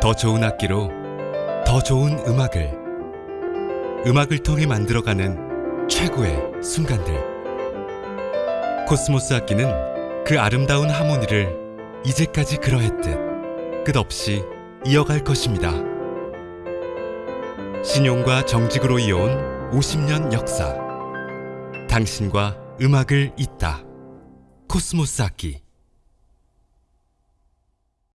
더 좋은 악기로 더 좋은 음악을 음악을 통해 만들어가는 최고의 순간들. 코스모스 악기는 그 아름다운 하모니를 이제까지 그러했듯 끝없이 이어갈 것입니다. 신용과 정직으로 이어온 50년 역사. 당신과 음악을 잇다. 코스모스 악기.